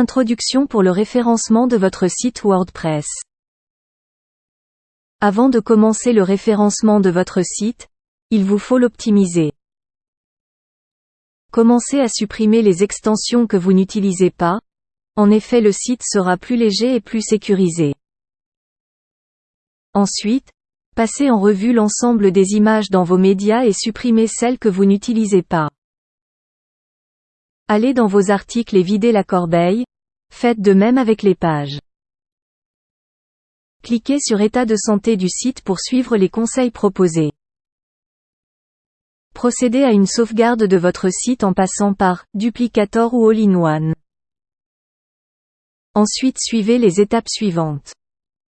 Introduction pour le référencement de votre site WordPress. Avant de commencer le référencement de votre site, il vous faut l'optimiser. Commencez à supprimer les extensions que vous n'utilisez pas, en effet le site sera plus léger et plus sécurisé. Ensuite, passez en revue l'ensemble des images dans vos médias et supprimez celles que vous n'utilisez pas. Allez dans vos articles et videz la corbeille, faites de même avec les pages. Cliquez sur État de santé du site pour suivre les conseils proposés. Procédez à une sauvegarde de votre site en passant par Duplicator ou All-in-One. Ensuite suivez les étapes suivantes.